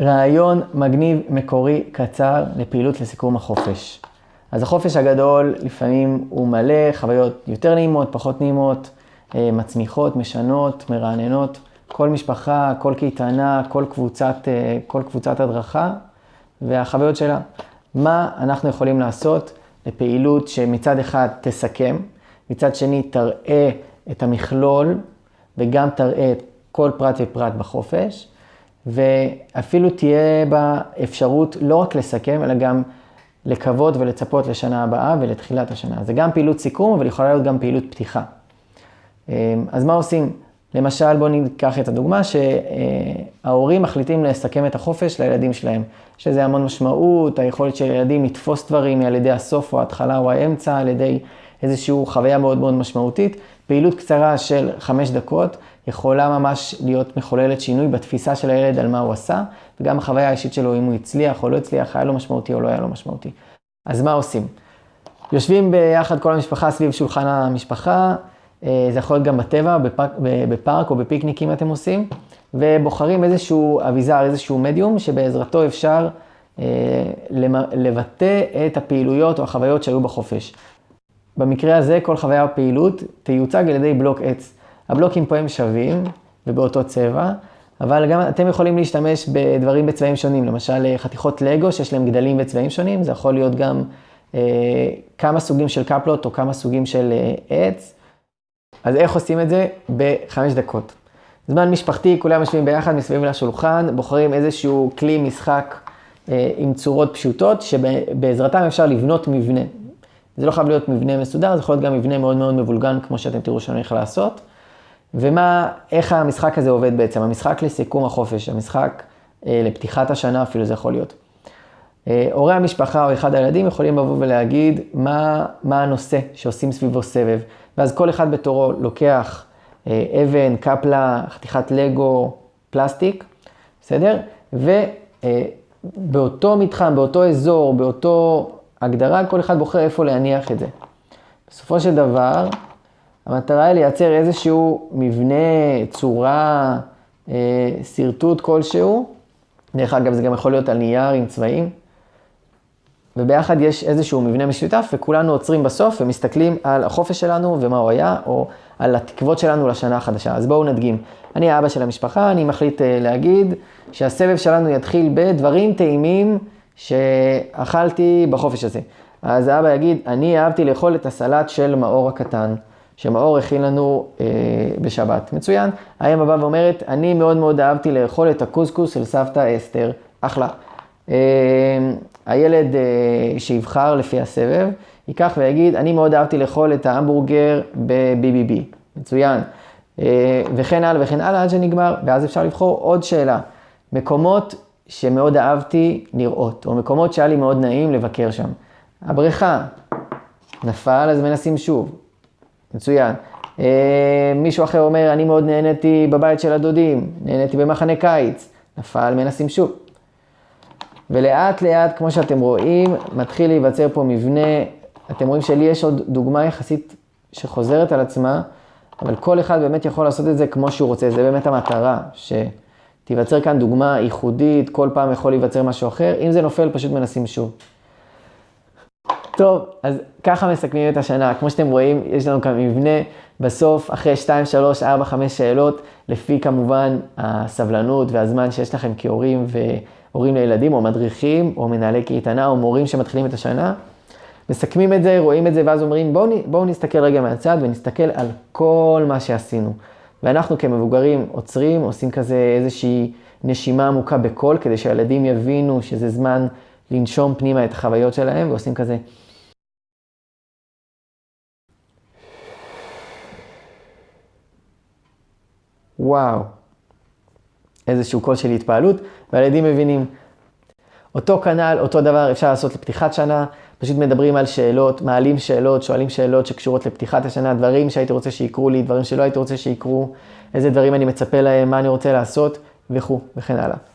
רעיון מגניב, מקורי, קצר, לפעילות לסיכום החופש. אז החופש הגדול לפעמים הוא מלא חוויות יותר נעימות, פחות נעימות, אה, מצמיחות, משנות, מרעננות. כל משפחה, כל קייטנה, כל קבוצת, אה, כל קבוצת הדרכה והחוויות שלה. מה אנחנו יכולים לעשות לפעילות שמצד אחד תסכם, מצד שני תראה את המכלול וגם תראה כל פרט ופרט בחופש, ואפילו תהיה בה אפשרות לא רק לסכם, אלא גם לקוות ולצפות לשנה הבאה ולתחילת השנה. זה גם פעילות סיכום, אבל יכולה להיות גם פעילות פתיחה. אה, אז מה עושים? למשל, בואו ניקח את הדוגמה שההורים מחליטים לסכם את החופש לילדים שלהם. יש לזה המון משמעות, היכולת של ילדים לתפוס דברים על ידי הסוף או ההתחלה או האמצע, על ידי איזושהי חוויה מאוד מאוד משמעותית. פעילות קצרה של חמש דקות יכולה ממש להיות מחוללת שינוי בתפיסה של הילד על מה הוא עשה, וגם החוויה האישית שלו, אם הוא הצליח או לא הצליח, היה לו משמעותי או לא היה לו משמעותי. אז מה עושים? יושבים ביחד כל המשפחה סביב שולחן המשפחה, אה, זה יכול להיות גם בטבע, בפארק, בפארק או בפיקניקים אתם עושים, ובוחרים איזשהו אביזר, איזשהו מדיום, שבעזרתו אפשר אה, לבטא את הפעילויות או החוויות שהיו בחופש. במקרה הזה, כל חוויה או פעילות תיוצג על ידי בלוק עץ. הבלוקים פה הם שווים ובאותו צבע, אבל גם אתם יכולים להשתמש בדברים בצבעים שונים, למשל אה, חתיכות לגו שיש להם גדלים בצבעים שונים, זה יכול להיות גם אה, כמה סוגים של קפלות או כמה סוגים של אה, עץ. אז איך עושים את זה? בחמש דקות. זמן משפחתי, כולם יושבים ביחד מסביב לשולחן, בוחרים איזשהו כלי משחק אה, עם צורות פשוטות, שבעזרתם אפשר לבנות מבנה. זה לא חייב להיות מבנה מסודר, זה יכול להיות גם מבנה מאוד מאוד מבולגן, כמו שאתם תראו שאני הולך לעשות. ומה, איך המשחק הזה עובד בעצם? המשחק לסיכום החופש, המשחק אה, לפתיחת השנה אפילו זה יכול להיות. אה, הורי המשפחה או אחד הילדים יכולים לבוא ולהגיד מה, מה הנושא שעושים סביבו סבב. ואז כל אחד בתורו לוקח אה, אבן, קפלה, חתיכת לגו, פלסטיק, בסדר? ובאותו אה, מתחם, באותו אזור, באותו הגדרה, כל אחד בוחר איפה להניח את זה. בסופו של דבר, המטרה היא לייצר איזשהו מבנה, צורה, אה, שרטוט כלשהו. דרך אגב, זה גם יכול להיות על נייר עם צבעים. וביחד יש איזשהו מבנה משותף, וכולנו עוצרים בסוף ומסתכלים על החופש שלנו ומה הוא היה, או על התקוות שלנו לשנה החדשה. אז בואו נדגים. אני האבא של המשפחה, אני מחליט אה, להגיד שהסבב שלנו יתחיל בדברים טעימים שאכלתי בחופש הזה. אז האבא יגיד, אני אהבתי לאכול את הסלט של מאור הקטן, שמאור הכין לנו אה, בשבת. מצוין. האם הבא ואומרת, אני מאוד מאוד אהבתי לאכול את הקוסקוס של סבתא אסתר. אחלה. אה, הילד אה, שיבחר לפי הסבב, ייקח ויגיד, אני מאוד אהבתי לאכול את ההמבורגר ב-BBB, מצוין. אה, וכן הלאה וכן הלאה עד שנגמר, ואז אפשר לבחור עוד שאלה. מקומות שמאוד אהבתי לראות, או מקומות שהיה לי מאוד נעים לבקר שם. הבריכה, נפל אז מנסים שוב, מצוין. מישהו אחר אומר, אני מאוד נהניתי בבית של הדודים, נהניתי במחנה קיץ, נפל מנסים שוב. ולאט לאט, כמו שאתם רואים, מתחיל להיווצר פה מבנה. אתם רואים שלי יש עוד דוגמה יחסית שחוזרת על עצמה, אבל כל אחד באמת יכול לעשות את זה כמו שהוא רוצה. זה באמת המטרה, שתיווצר כאן דוגמה ייחודית, כל פעם יכול להיווצר משהו אחר. אם זה נופל, פשוט מנסים שוב. טוב, אז ככה מסכמים את השנה. כמו שאתם רואים, יש לנו כאן מבנה. בסוף, אחרי 2, 3, 4, 5 שאלות, לפי כמובן הסבלנות והזמן שיש לכם כהורים ו... הורים לילדים, או מדריכים, או מנהלי קייטנה, או מורים שמתחילים את השנה. מסכמים את זה, רואים את זה, ואז אומרים, בואו בוא נסתכל רגע מהצד ונסתכל על כל מה שעשינו. ואנחנו כמבוגרים עוצרים, עושים כזה איזושהי נשימה עמוקה בקול, כדי שהילדים יבינו שזה זמן לנשום פנימה את החוויות שלהם, ועושים כזה. וואו. איזשהו קול של התפעלות, והילדים מבינים. אותו כנ"ל, אותו דבר אפשר לעשות לפתיחת שנה, פשוט מדברים על שאלות, מעלים שאלות, שואלים שאלות שקשורות לפתיחת השנה, דברים שהייתי רוצה שיקרו לי, דברים שלא הייתי רוצה שיקרו, איזה דברים אני מצפה להם, מה אני רוצה לעשות, וכו', וכן הלאה.